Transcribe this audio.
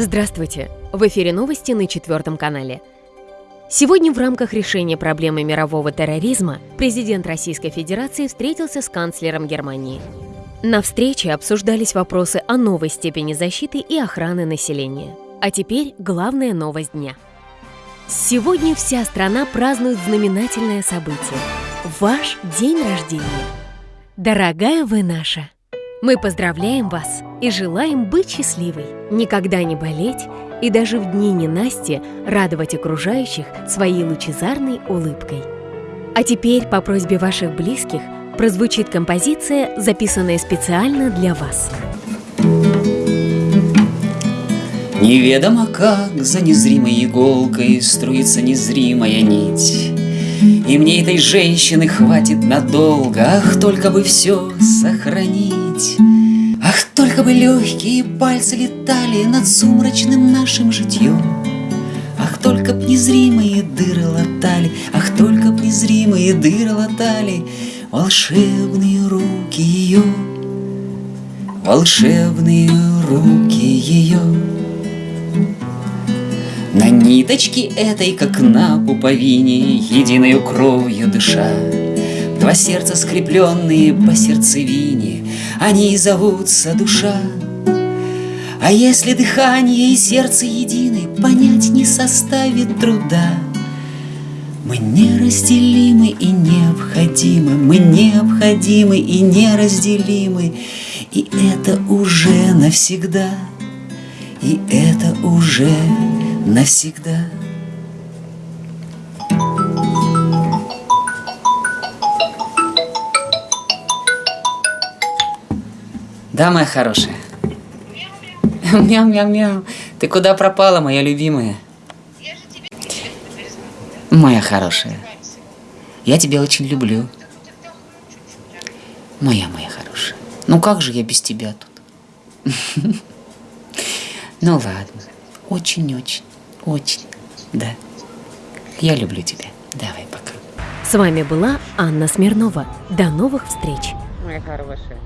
Здравствуйте! В эфире новости на четвертом канале. Сегодня в рамках решения проблемы мирового терроризма президент Российской Федерации встретился с канцлером Германии. На встрече обсуждались вопросы о новой степени защиты и охраны населения. А теперь главная новость дня. Сегодня вся страна празднует знаменательное событие – ваш день рождения. Дорогая вы наша! Мы поздравляем вас и желаем быть счастливой, никогда не болеть и даже в дни ненасти радовать окружающих своей лучезарной улыбкой. А теперь по просьбе ваших близких прозвучит композиция, записанная специально для вас. Неведомо как за незримой иголкой струится незримая нить. И мне этой женщины хватит надолго, ах, только бы все сохранить. Ах, только бы легкие пальцы летали над сумрачным нашим житьем. Ах, только б незримые дыры латали, ах, только б незримые дыры латали волшебные руки ее, волшебные руки ее. На ниточке этой, как на пуповине, Единою кровью дыша, Два сердца скрепленные по сердцевине, Они и зовутся душа. А если дыхание и сердце едины, Понять не составит труда. Мы неразделимы и необходимы, Мы необходимы и неразделимы, И это уже навсегда, И это уже навсегда. Да, моя хорошая. Мяу-мяу-мяу. Ты куда пропала, моя любимая? Моя хорошая. Я тебя очень люблю. Моя, моя хорошая. Ну как же я без тебя тут? Ну ладно. Очень-очень, очень, да. Я люблю тебя. Давай, пока. С вами была Анна Смирнова. До новых встреч! Моя хорошая.